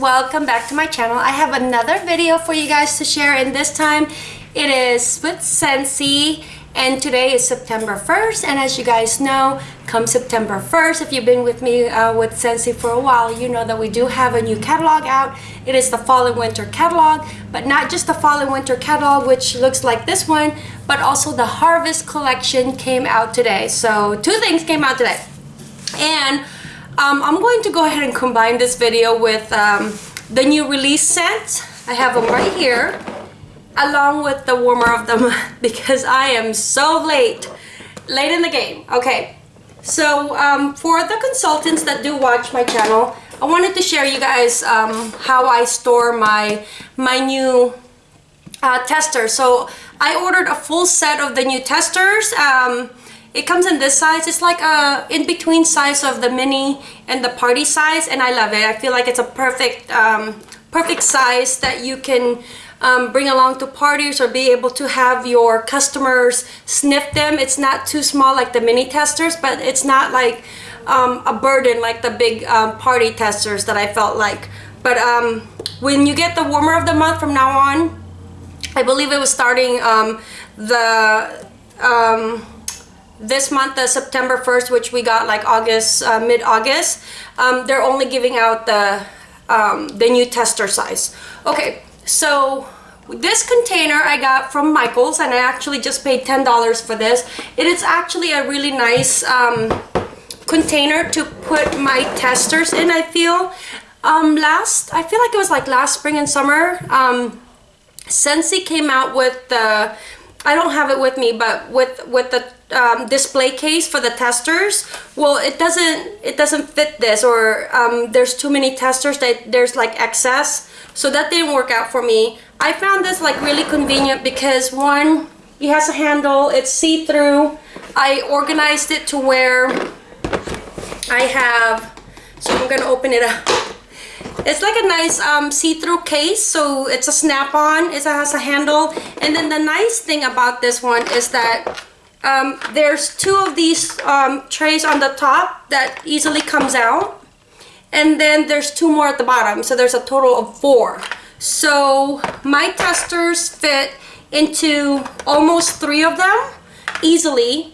welcome back to my channel. I have another video for you guys to share and this time it is with Scentsy and today is September 1st and as you guys know come September 1st if you've been with me uh, with Sensi for a while you know that we do have a new catalog out. It is the fall and winter catalog but not just the fall and winter catalog which looks like this one but also the harvest collection came out today. So two things came out today. And um, I'm going to go ahead and combine this video with um, the new release scent. I have them right here along with the warmer of them because I am so late, late in the game. Okay, so um, for the consultants that do watch my channel, I wanted to share you guys um, how I store my, my new uh, tester. So I ordered a full set of the new testers. Um, it comes in this size. It's like a in-between size of the mini and the party size and I love it. I feel like it's a perfect, um, perfect size that you can um, bring along to parties or be able to have your customers sniff them. It's not too small like the mini testers, but it's not like um, a burden like the big um, party testers that I felt like. But um, when you get the warmer of the month from now on, I believe it was starting um, the um, this month, the September 1st, which we got like August, uh, mid-August, um, they're only giving out the, um, the new tester size. Okay, so this container I got from Michaels and I actually just paid $10 for this. It is actually a really nice um, container to put my testers in, I feel. Um, last, I feel like it was like last spring and summer, um, Scentsy came out with the, I don't have it with me, but with, with the um, display case for the testers well it doesn't it doesn't fit this or um, there's too many testers that there's like excess. So that didn't work out for me. I found this like really convenient because one it has a handle it's see-through. I organized it to where I have so I'm gonna open it up it's like a nice um, see-through case so it's a snap-on it has a handle and then the nice thing about this one is that um, there's two of these um, trays on the top that easily comes out. And then there's two more at the bottom. So there's a total of four. So my testers fit into almost three of them easily.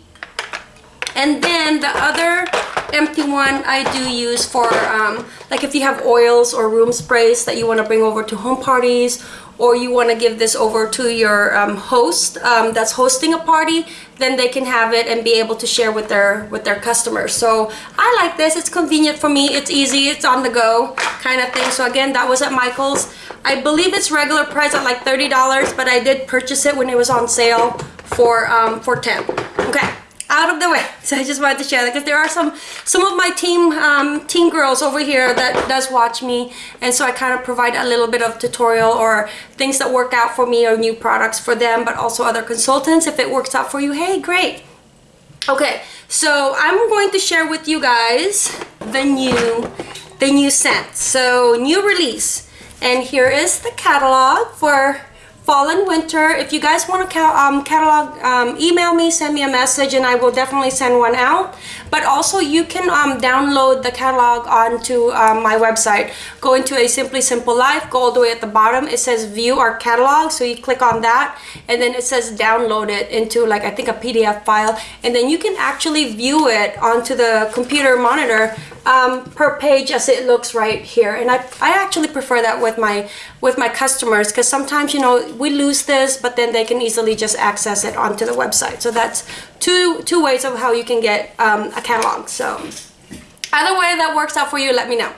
And then the other empty one I do use for um, like if you have oils or room sprays that you want to bring over to home parties or you want to give this over to your um, host um, that's hosting a party then they can have it and be able to share with their with their customers. So I like this it's convenient for me it's easy it's on the go kind of thing. So again that was at Michael's. I believe it's regular price at like $30 but I did purchase it when it was on sale for um, for 10 okay out of the way. So I just wanted to share that because there are some some of my team um, team girls over here that does watch me and so I kind of provide a little bit of tutorial or things that work out for me or new products for them but also other consultants. If it works out for you hey great. Okay so I'm going to share with you guys the new the new scent. So new release. And here is the catalog for fall and winter. If you guys want to um, catalog um, email me send me a message and I will definitely send one out. But also you can um, download the catalog onto um, my website. Go into a simply simple life go all the way at the bottom. It says view our catalog so you click on that and then it says download it into like I think a PDF file. And then you can actually view it onto the computer monitor um, per page as it looks right here. And I, I actually prefer that with my with my customers because sometimes you know we lose this but then they can easily just access it onto the website. So that's two two ways of how you can get um, a catalog. So either way that works out for you let me know.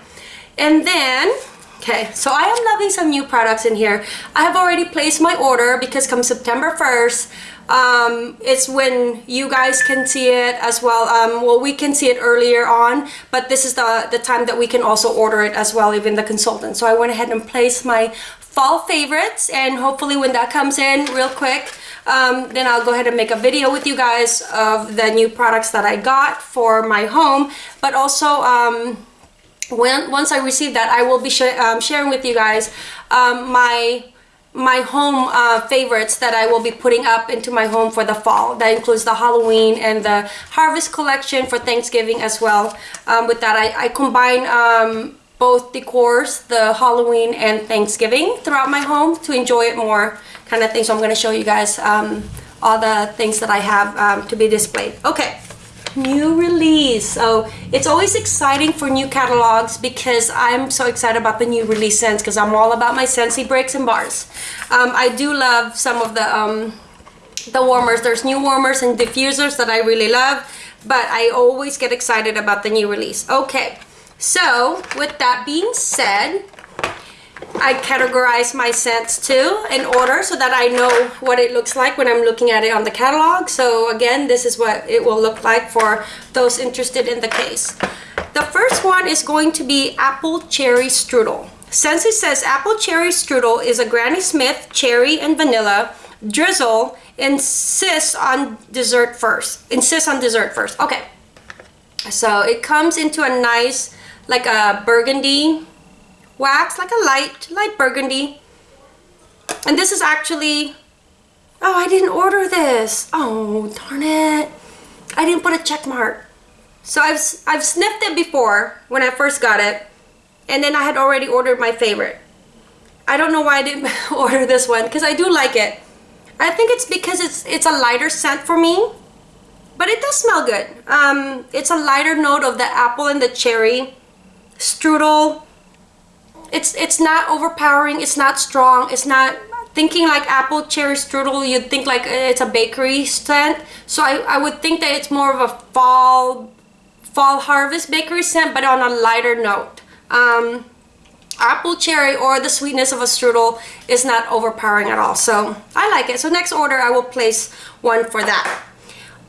And then okay so I am loving some new products in here. I have already placed my order because come September 1st um, it's when you guys can see it as well. Um, well we can see it earlier on but this is the the time that we can also order it as well even the consultant. So I went ahead and placed my fall favorites and hopefully when that comes in real quick um, then I'll go ahead and make a video with you guys of the new products that I got for my home but also um, when once I receive that I will be sh um, sharing with you guys um, my my home uh, favorites that I will be putting up into my home for the fall. That includes the Halloween and the Harvest collection for Thanksgiving as well. Um, with that, I, I combine um, both decors, the Halloween and Thanksgiving throughout my home to enjoy it more kind of thing. So I'm going to show you guys um, all the things that I have um, to be displayed. Okay, new release. So it's always exciting for new catalogs because I'm so excited about the new release scents because I'm all about my Scentsy breaks and bars. Um, I do love some of the um, the warmers. There's new warmers and diffusers that I really love, but I always get excited about the new release. Okay, so with that being said, I categorize my scents too in order so that I know what it looks like when I'm looking at it on the catalog. So again, this is what it will look like for those interested in the case. The first one is going to be Apple Cherry Strudel. Scentsy says Apple Cherry Strudel is a Granny Smith cherry and vanilla drizzle insists on dessert first. Insist on dessert first. Okay. So it comes into a nice like a burgundy wax, like a light, light burgundy. And this is actually, oh, I didn't order this. Oh, darn it. I didn't put a check mark. So I've, I've sniffed it before when I first got it. And then I had already ordered my favorite. I don't know why I didn't order this one because I do like it. I think it's because it's it's a lighter scent for me. But it does smell good. Um, it's a lighter note of the apple and the cherry. Strudel. It's it's not overpowering it's not strong it's not thinking like apple cherry strudel you'd think like it's a bakery scent. So I, I would think that it's more of a fall fall harvest bakery scent but on a lighter note. Um, apple cherry or the sweetness of a strudel is not overpowering at all. So I like it. So next order I will place one for that.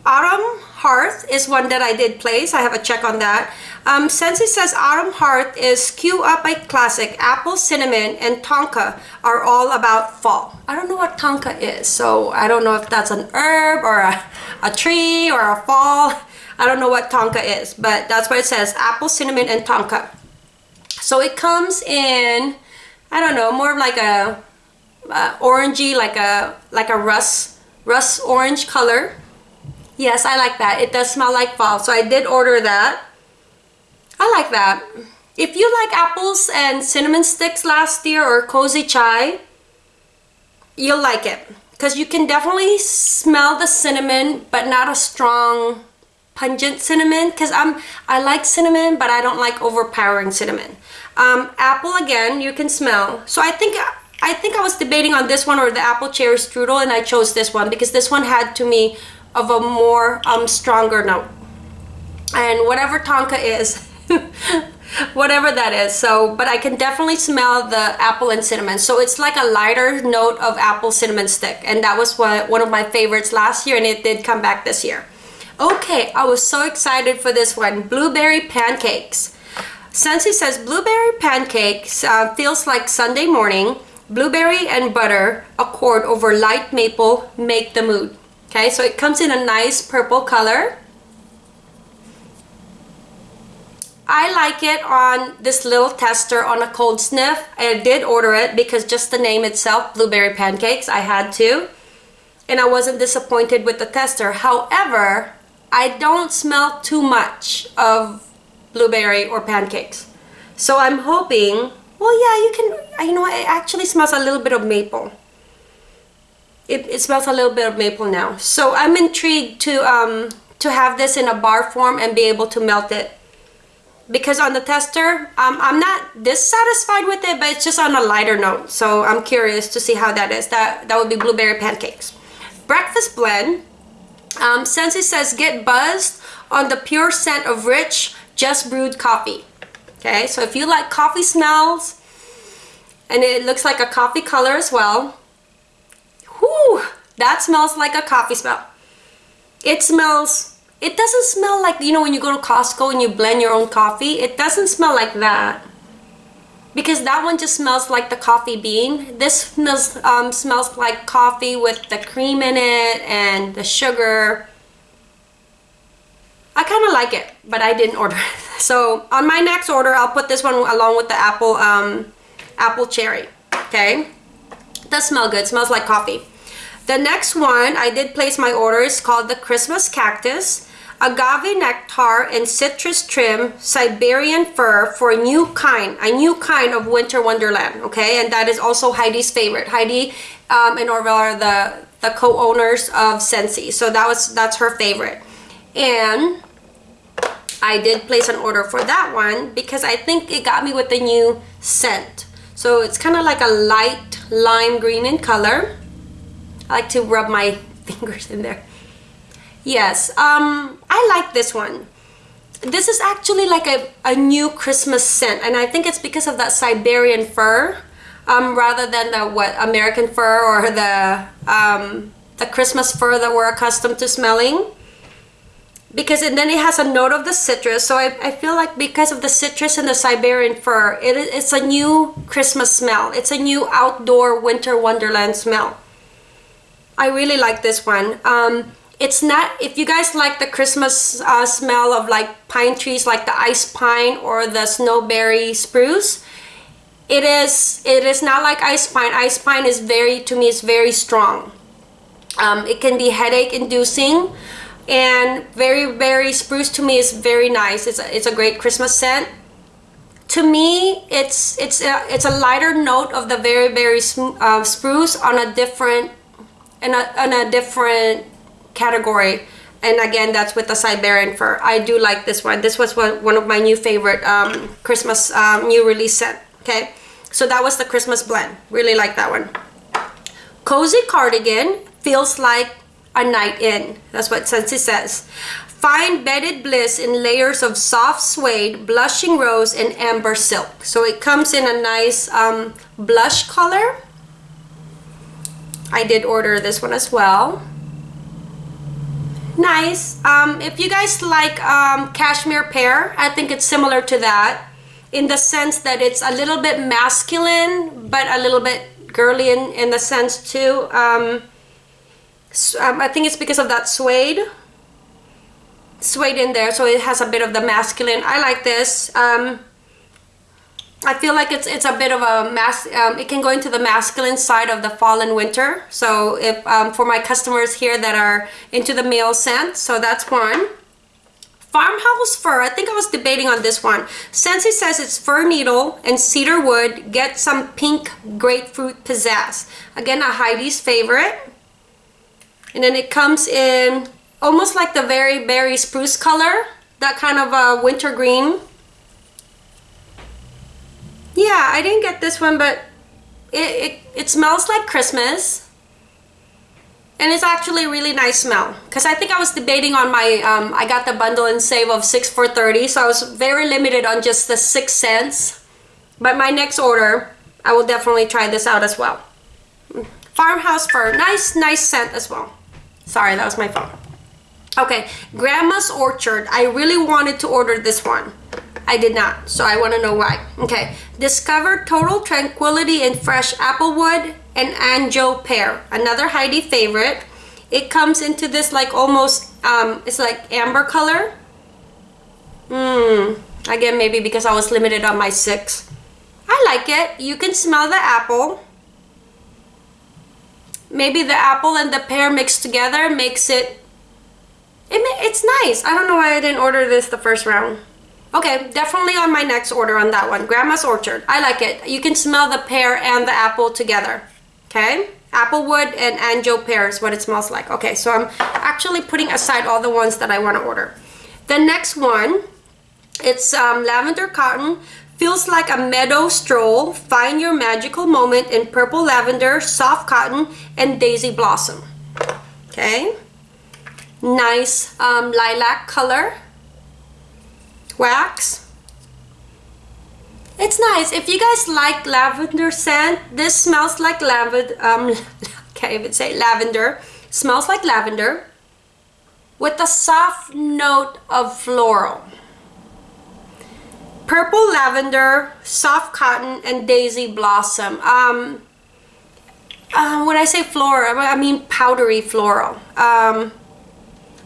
Autumn hearth is one that I did place I have a check on that um, Scentsy says Autumn Hearth is Q Up by Classic, Apple, Cinnamon, and Tonka are all about fall. I don't know what Tonka is, so I don't know if that's an herb or a, a tree or a fall. I don't know what Tonka is, but that's what it says, Apple, Cinnamon, and Tonka. So it comes in, I don't know, more of like a uh, orangey, like a like a rust, rust orange color. Yes, I like that. It does smell like fall, so I did order that. I like that. If you like apples and cinnamon sticks last year or cozy chai, you'll like it. Because you can definitely smell the cinnamon, but not a strong pungent cinnamon because I'm I like cinnamon but I don't like overpowering cinnamon um, apple again you can smell so I think I think I was debating on this one or the apple cherry strudel and I chose this one because this one had to me of a more um, stronger note. And whatever Tonka is whatever that is so but I can definitely smell the apple and cinnamon. So it's like a lighter note of apple cinnamon stick. And that was what one of my favorites last year and it did come back this year. Okay I was so excited for this one blueberry pancakes. Scentsy says blueberry pancakes uh, feels like Sunday morning. Blueberry and butter accord over light maple make the mood okay so it comes in a nice purple color I like it on this little tester on a cold sniff. I did order it because just the name itself, blueberry pancakes, I had to. And I wasn't disappointed with the tester. However, I don't smell too much of blueberry or pancakes. So I'm hoping, well yeah, you can, you know, it actually smells a little bit of maple. It, it smells a little bit of maple now. So I'm intrigued to, um, to have this in a bar form and be able to melt it. Because on the tester um, I'm not dissatisfied with it but it's just on a lighter note. So I'm curious to see how that is. That that would be blueberry pancakes. Breakfast blend. Um, Scentsy says get buzzed on the pure scent of rich just brewed coffee. Okay so if you like coffee smells and it looks like a coffee color as well whoo that smells like a coffee smell it smells it doesn't smell like, you know, when you go to Costco and you blend your own coffee, it doesn't smell like that. Because that one just smells like the coffee bean. This smells, um, smells like coffee with the cream in it and the sugar. I kind of like it, but I didn't order it. So on my next order, I'll put this one along with the apple, um, apple cherry, okay? Does smell good, smells like coffee. The next one, I did place my order, is called the Christmas Cactus. agave nectar and citrus trim Siberian fir for a new kind, a new kind of winter wonderland, okay? And that is also Heidi's favorite. Heidi um, and Orville are the, the co-owners of Scentsy. So that was that's her favorite. And I did place an order for that one because I think it got me with the new scent. So it's kind of like a light lime green in color. I like to rub my fingers in there. Yes, um, I like this one. This is actually like a, a new Christmas scent and I think it's because of that Siberian fir um, rather than the what American fir or the um, the Christmas fir that we're accustomed to smelling because it, then it has a note of the citrus. So I, I feel like because of the citrus and the Siberian fir it, it's a new Christmas smell. It's a new outdoor winter wonderland smell. I really like this one. Um, it's not if you guys like the Christmas uh, smell of like pine trees like the ice pine or the snowberry spruce it is it is not like ice pine. Ice pine is very to me is very strong. Um, it can be headache inducing and very berry spruce to me is very nice. It's a, it's a great Christmas scent. To me it's it's a, it's a lighter note of the very berry uh, spruce on a different in a, on a different category. And again that's with the Siberian fir. I do like this one. This was one, one of my new favorite um, Christmas um, new release scent okay? So that was the Christmas blend. Really like that one. Cozy cardigan feels like a night in. That's what Scentsy says. Find bedded bliss in layers of soft suede, blushing rose, and amber silk. So it comes in a nice um, blush color. I did order this one as well. Nice. Um, if you guys like um, cashmere pear, I think it's similar to that in the sense that it's a little bit masculine, but a little bit girly in, in the sense too. Um, um, I think it's because of that suede. Suede in there so it has a bit of the masculine. I like this um, I feel like it's it's a bit of a mass um, it can go into the masculine side of the fall and winter. So if um, for my customers here that are into the male scent so that's one. Farmhouse fir I think I was debating on this one. Scentsy says it's fir needle and cedar wood get some pink grapefruit pizzazz. Again a Heidi's favorite and then it comes in almost like the very berry spruce color that kind of a winter green. Yeah I didn't get this one but it, it, it smells like Christmas. And it's actually a really nice smell because I think I was debating on my um, I got the bundle and save of 6 for 30 so I was very limited on just the 6 cents. But my next order I will definitely try this out as well. Farmhouse fir nice nice scent as well Sorry, that was my phone. Okay, Grandma's Orchard. I really wanted to order this one. I did not, so I want to know why. Okay, Discover Total Tranquility in Fresh Applewood and Anjou Pear. Another Heidi favorite. It comes into this like almost, um, it's like amber color. Mmm, again, maybe because I was limited on my six. I like it. You can smell the apple maybe the apple and the pear mixed together makes it, it it's nice. I don't know why I didn't order this the first round. Okay, definitely on my next order on that one. Grandma's Orchard. I like it. You can smell the pear and the apple together. Okay? Applewood and Anjou pear is what it smells like. Okay, so I'm actually putting aside all the ones that I want to order. The next one, it's um, lavender cotton Feels like a meadow stroll. Find your magical moment in purple lavender, soft cotton, and daisy blossom. Okay. Nice um, lilac color. Wax. It's nice. If you guys like lavender scent, this smells like lavender. Um, can't even say lavender. Smells like lavender with a soft note of floral purple lavender, soft cotton, and daisy blossom. Um, uh, when I say floral, I mean powdery floral. Um,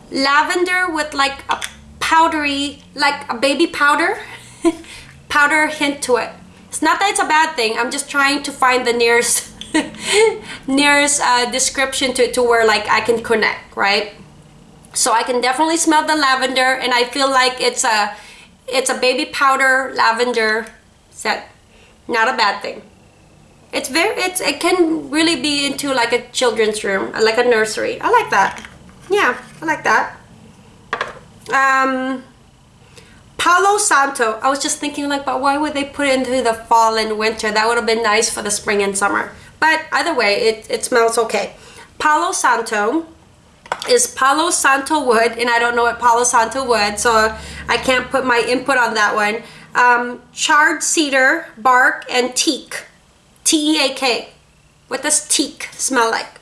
lavender with like a powdery, like a baby powder, powder hint to it. It's not that it's a bad thing. I'm just trying to find the nearest, nearest uh, description to, to where like I can connect, right? So I can definitely smell the lavender and I feel like it's a it's a baby powder lavender scent. Not a bad thing. It's very it's it can really be into like a children's room, like a nursery. I like that. Yeah, I like that. Um Palo Santo. I was just thinking like, but why would they put it into the fall and winter? That would have been nice for the spring and summer. But either way, it, it smells okay. Palo Santo is Palo Santo wood, and I don't know what Palo Santo wood, so I can't put my input on that one. Um, charred cedar, bark, and teak. T-E-A-K. What does teak smell like?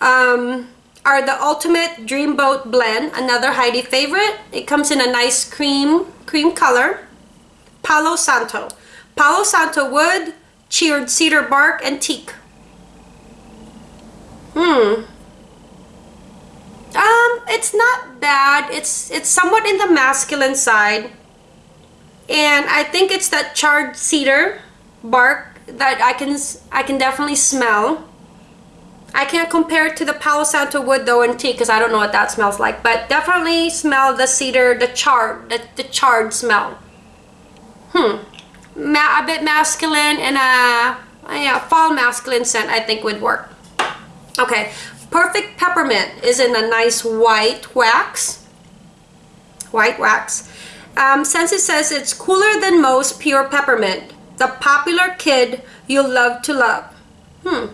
Um, are the ultimate dreamboat blend another heidi favorite it comes in a nice cream cream color palo santo palo santo wood cheered cedar bark and teak hmm um it's not bad it's it's somewhat in the masculine side and i think it's that charred cedar bark that i can i can definitely smell I can't compare it to the Palo Santo wood though in tea because I don't know what that smells like. But definitely smell the cedar, the charred, the, the charred smell. Hmm. Ma a bit masculine and a yeah, fall masculine scent I think would work. Okay. Perfect Peppermint is in a nice white wax. White wax. Um, Scentsy says it's cooler than most pure peppermint. The popular kid you'll love to love. Hmm.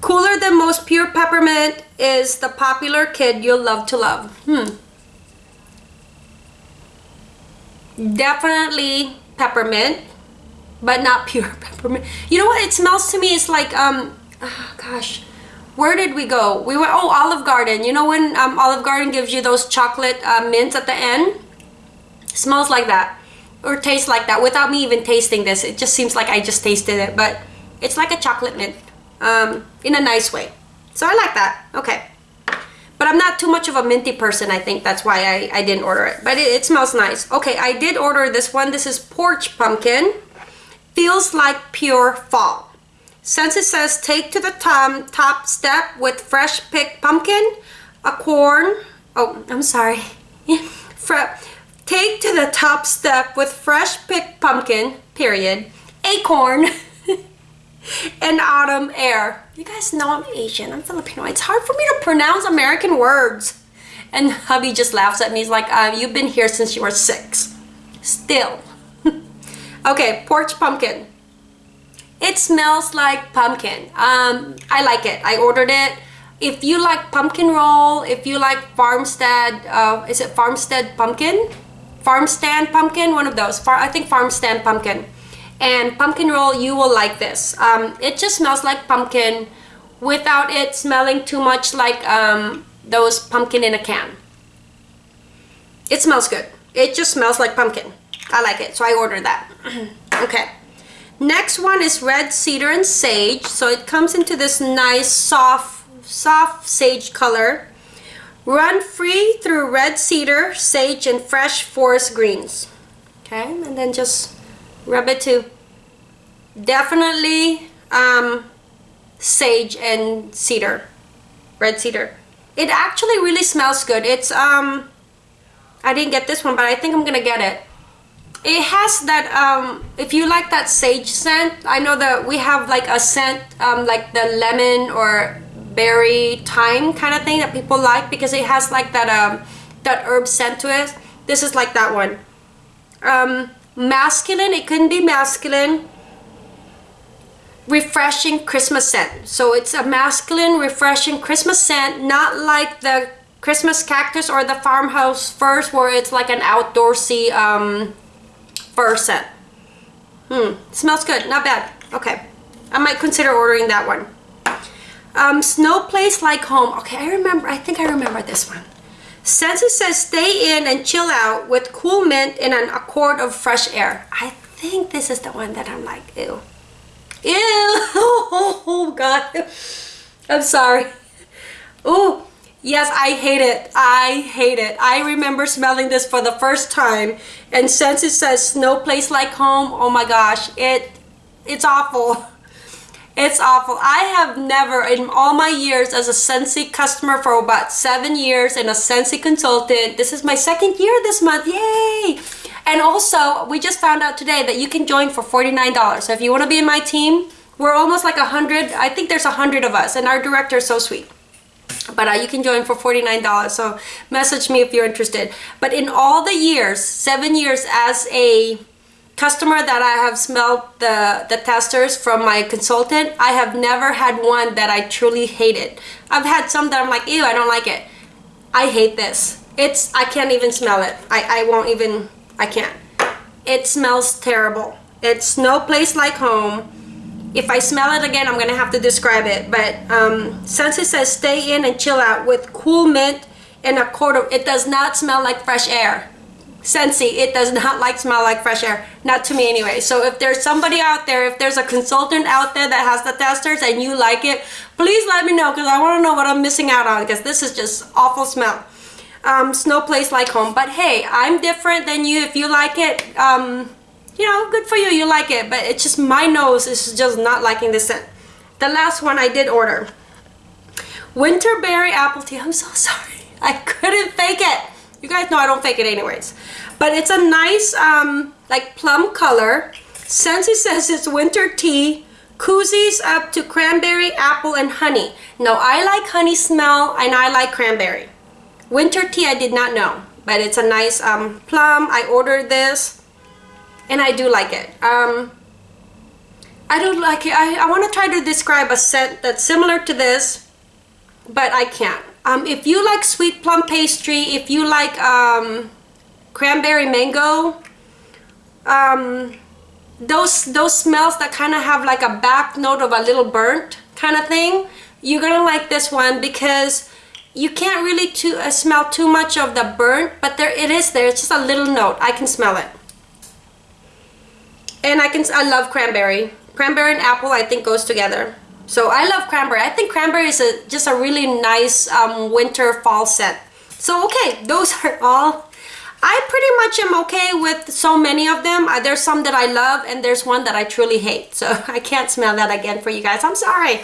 Cooler than most pure peppermint is the popular kid you'll love to love. Hmm. Definitely peppermint, but not pure peppermint. You know what it smells to me? It's like, um, oh gosh, where did we go? We went, oh, Olive Garden. You know when um, Olive Garden gives you those chocolate uh, mints at the end? smells like that or tastes like that without me even tasting this. It just seems like I just tasted it, but it's like a chocolate mint um, in a nice way. So I like that. Okay. But I'm not too much of a minty person. I think that's why I, I didn't order it. But it, it smells nice. Okay, I did order this one. This is Porch Pumpkin. Feels like pure fall. Scentsy says take to the top, top step with fresh picked pumpkin, a corn. Oh, I'm sorry. take to the top step with fresh picked pumpkin, period, acorn, and autumn air. You guys know I'm Asian. I'm Filipino. It's hard for me to pronounce American words. And hubby just laughs at me. He's like, uh, you've been here since you were six. Still. okay, porch pumpkin. It smells like pumpkin. Um, I like it. I ordered it. If you like pumpkin roll, if you like farmstead, uh, is it farmstead pumpkin? Farmstand pumpkin, one of those. Far, I think farmstand pumpkin and pumpkin roll you will like this um, it just smells like pumpkin without it smelling too much like um, those pumpkin in a can it smells good it just smells like pumpkin I like it so I ordered that okay next one is red cedar and sage. So it comes into this nice soft soft sage color. Run free through red cedar sage and fresh forest greens. Okay and then just rub it to definitely um, sage and cedar red cedar. It actually really smells good. It's um I didn't get this one but I think I'm gonna get it it has that um if you like that sage scent I know that we have like a scent um like the lemon or berry thyme kind of thing that people like because it has like that um that herb scent to it this is like that one um masculine it couldn't be masculine refreshing Christmas scent. So it's a masculine, refreshing Christmas scent, not like the Christmas cactus or the farmhouse firs where it's like an outdoorsy um, fir scent. Hmm, smells good, not bad. Okay, I might consider ordering that one. Um, snow place like home. Okay, I remember, I think I remember this one. It says stay in and chill out with cool mint and an accord of fresh air. I think this is the one that I'm like, ew. Ew! Oh god. I'm sorry. Oh, yes, I hate it. I hate it. I remember smelling this for the first time. And since it says no place like home, oh my gosh, it it's awful. It's awful. I have never, in all my years as a Scentsy customer for about seven years and a Scentsy consultant, this is my second year this month, yay! And also, we just found out today that you can join for $49. So if you want to be in my team, we're almost like a 100, I think there's a 100 of us, and our director is so sweet but uh, you can join for $49 so message me if you're interested but in all the years seven years as a customer that I have smelled the, the testers from my consultant, I have never had one that I truly hated. I've had some that I'm like, ew, I don't like it. I hate this. It's, I can't even smell it. I, I won't even, I can't. It smells terrible. It's no place like home. If I smell it again, I'm gonna have to describe it. But um, Scentsy says stay in and chill out with cool mint and a quarter. It does not smell like fresh air. Scentsy, it does not like smell like fresh air. Not to me anyway. So if there's somebody out there, if there's a consultant out there that has the testers and you like it, please let me know because I want to know what I'm missing out on because this is just awful smell. Um, no place like home. But hey, I'm different than you. If you like it, um, you know, good for you, you like it. But it's just my nose is just not liking this scent. The last one I did order. Winterberry apple tea. I'm so sorry. I couldn't fake it. You guys know I don't fake it anyways. But it's a nice um, like plum color. Scentsy says it's winter tea. Koozies up to cranberry, apple, and honey. Now I like honey smell and I like cranberry. Winter tea I did not know. But it's a nice um, plum. I ordered this and I do like it. Um, I don't like it. I, I want to try to describe a scent that's similar to this, but I can't. Um, if you like sweet plum pastry, if you like um, cranberry mango, um, those those smells that kind of have like a back note of a little burnt kind of thing, you're gonna like this one because you can't really too, uh, smell too much of the burnt, but there it is there. It's just a little note. I can smell it, and I can I love cranberry. Cranberry and apple I think goes together. So I love cranberry. I think cranberry is a, just a really nice um, winter fall scent. So okay, those are all. I pretty much am okay with so many of them. Uh, there's some that I love and there's one that I truly hate. So I can't smell that again for you guys. I'm sorry.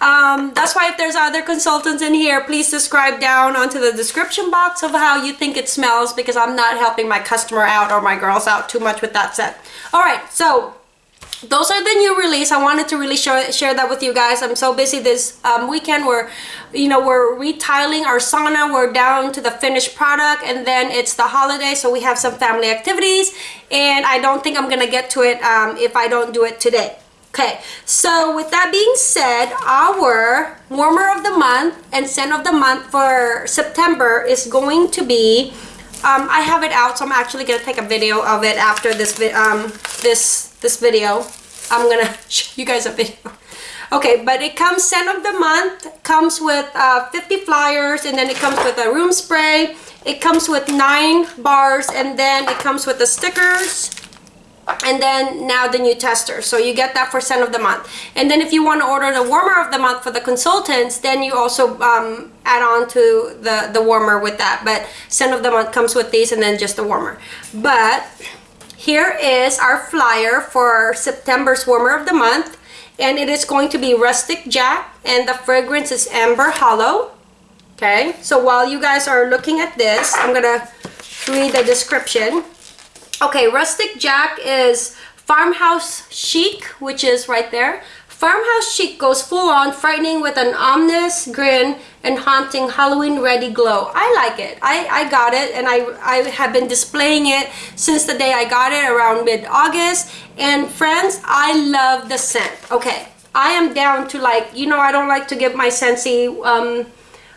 Um, that's why if there's other consultants in here, please subscribe down onto the description box of how you think it smells because I'm not helping my customer out or my girls out too much with that scent. All right, so those are the new release. I wanted to really share, share that with you guys. I'm so busy this um, weekend. We're you know we're retiling our sauna. We're down to the finished product and then it's the holiday so we have some family activities and i don't think i'm gonna get to it um, if i don't do it today okay so with that being said our warmer of the month and scent of the month for september is going to be um, I have it out, so I'm actually gonna take a video of it after this um, this this video. I'm gonna show you guys a video. Okay, but it comes scent of the month, comes with uh, 50 flyers, and then it comes with a room spray. It comes with nine bars, and then it comes with the stickers and then now the new tester. So you get that for scent of the month. And then if you want to order the warmer of the month for the consultants then you also um, add on to the the warmer with that. But scent of the month comes with these and then just the warmer. But here is our flyer for September's warmer of the month. And it is going to be rustic jack and the fragrance is amber hollow. Okay. So while you guys are looking at this I'm gonna read the description Okay, Rustic Jack is Farmhouse Chic, which is right there. Farmhouse Chic goes full on, frightening with an ominous grin and haunting Halloween-ready glow. I like it. I, I got it, and I, I have been displaying it since the day I got it around mid-August. And friends, I love the scent. Okay, I am down to like, you know, I don't like to give my Scentsy um,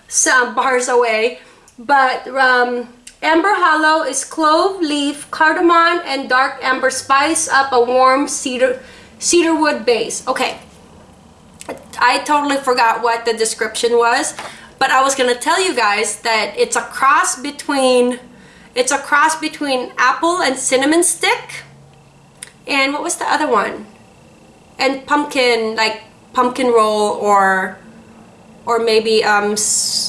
some bars away, but um, Amber Hollow is clove, leaf, cardamom, and dark amber spice up a warm cedar cedarwood base. Okay, I totally forgot what the description was, but I was gonna tell you guys that it's a cross between it's a cross between apple and cinnamon stick, and what was the other one? And pumpkin, like pumpkin roll or or maybe um,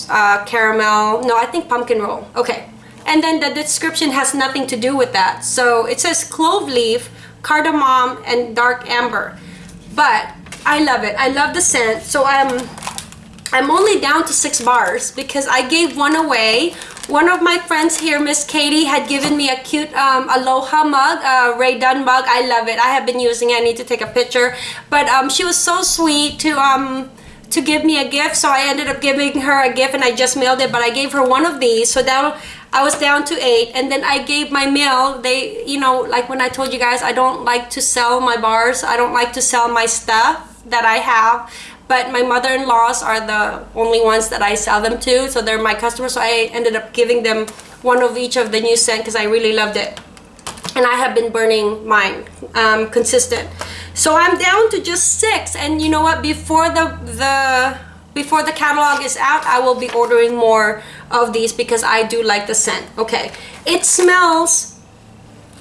uh, caramel. No, I think pumpkin roll. Okay. And then the description has nothing to do with that. So it says clove leaf, cardamom, and dark amber. but I love it. I love the scent. So I'm I'm only down to six bars because I gave one away. One of my friends here, Miss Katie, had given me a cute um, Aloha mug, a Rae Dunn mug. I love it. I have been using it. I need to take a picture. But um, she was so sweet to um, to give me a gift. So I ended up giving her a gift and I just mailed it. But I gave her one of these. So now I was down to eight. And then I gave my mail. They, you know, like when I told you guys, I don't like to sell my bars. I don't like to sell my stuff that I have but my mother-in-laws are the only ones that I sell them to so they're my customers so I ended up giving them one of each of the new scent because I really loved it and I have been burning mine um, consistent so I'm down to just six and you know what before the the before the catalog is out I will be ordering more of these because I do like the scent okay it smells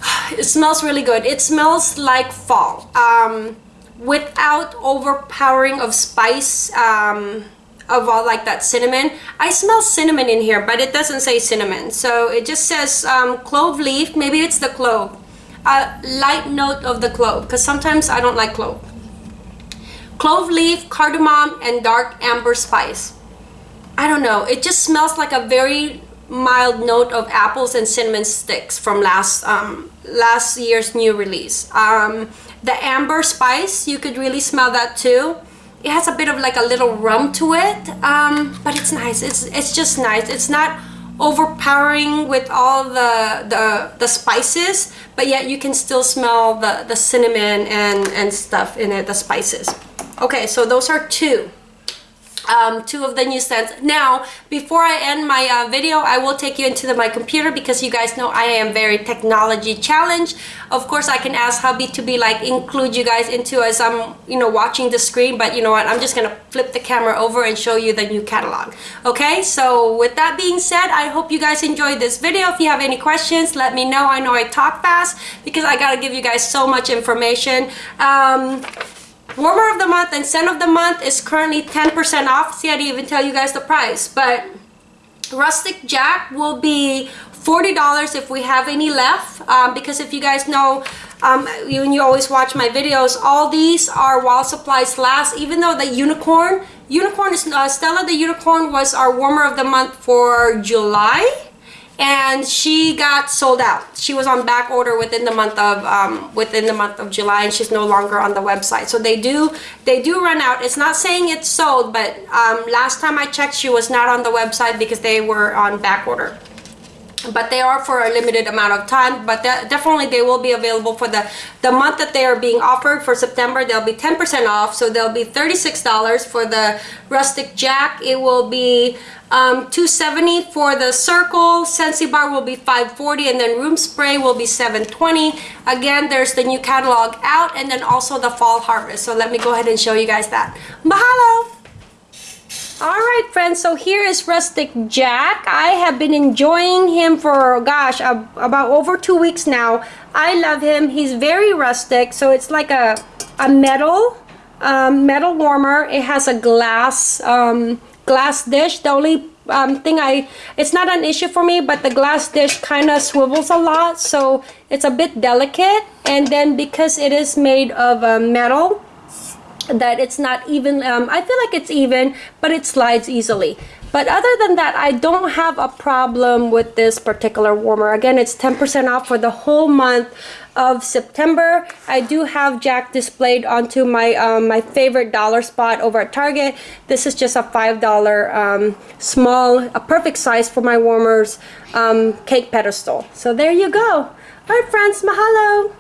it smells really good it smells like fall um, without overpowering of spice um, of all like that cinnamon. I smell cinnamon in here, but it doesn't say cinnamon. So it just says um, clove leaf. Maybe it's the clove. A light note of the clove, because sometimes I don't like clove. Clove leaf, cardamom, and dark amber spice. I don't know. It just smells like a very mild note of apples and cinnamon sticks from last um, last year's new release. Um, the amber spice, you could really smell that too. It has a bit of like a little rum to it, um, but it's nice. It's it's just nice. It's not overpowering with all the, the the spices, but yet you can still smell the the cinnamon and and stuff in it, the spices. Okay, so those are two um, two of the new scents. Now, before I end my uh, video, I will take you into the, my computer because you guys know I am very technology challenged. Of course, I can ask hubby to be like, include you guys into as I'm, you know, watching the screen, but you know what, I'm just gonna flip the camera over and show you the new catalog. Okay, so with that being said, I hope you guys enjoyed this video. If you have any questions, let me know. I know I talk fast because I gotta give you guys so much information. Um, warmer of the month and scent of the month is currently 10% off. See I didn't even tell you guys the price but rustic jack will be $40 if we have any left. Um, because if you guys know um, you always watch my videos all these are while supplies last even though the unicorn unicorn is uh, Stella the unicorn was our warmer of the month for July and she got sold out. She was on back order within the month of um, within the month of July and she's no longer on the website. So they do they do run out. It's not saying it's sold but um, last time I checked she was not on the website because they were on back order but they are for a limited amount of time but definitely they will be available for the the month that they are being offered for September they'll be 10% off so they'll be $36 for the rustic jack. It will be um, 270 for the circle Scentsy bar will be 540 and then room spray will be 720 again there's the new catalog out and then also the fall harvest. So let me go ahead and show you guys that. Mahalo all right friends so here is rustic jack. I have been enjoying him for gosh about over two weeks now. I love him. He's very rustic so it's like a a metal um, metal warmer. It has a glass um, glass dish. The only um, thing I it's not an issue for me but the glass dish kind of swivels a lot so it's a bit delicate. And then because it is made of uh, metal that it's not even um, I feel like it's even but it slides easily. But other than that I don't have a problem with this particular warmer. Again it's 10% off for the whole month of September. I do have Jack displayed onto my um, my favorite dollar spot over at Target. This is just a five dollar um, small a perfect size for my warmers um, cake pedestal. So there you go. All right friends mahalo